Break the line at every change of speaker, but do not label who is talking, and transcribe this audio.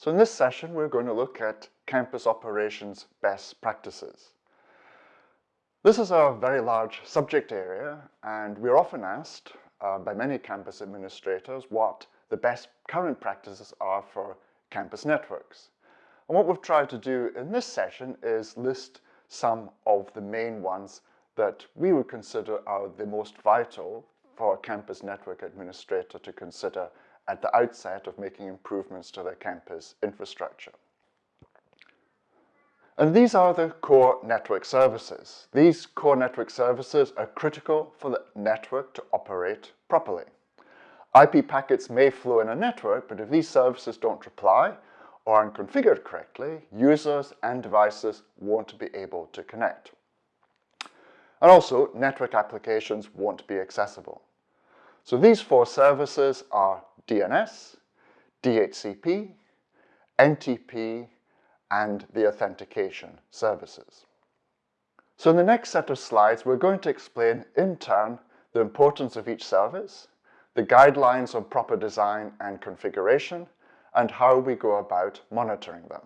So in this session, we're going to look at campus operations best practices. This is a very large subject area, and we're often asked uh, by many campus administrators what the best current practices are for campus networks. And what we've tried to do in this session is list some of the main ones that we would consider are the most vital for a campus network administrator to consider at the outset of making improvements to their campus infrastructure. And these are the core network services. These core network services are critical for the network to operate properly. IP packets may flow in a network, but if these services don't reply or aren't configured correctly, users and devices won't be able to connect. And also, network applications won't be accessible. So these four services are DNS, DHCP, NTP, and the authentication services. So in the next set of slides, we're going to explain in turn the importance of each service, the guidelines on proper design and configuration, and how we go about monitoring them.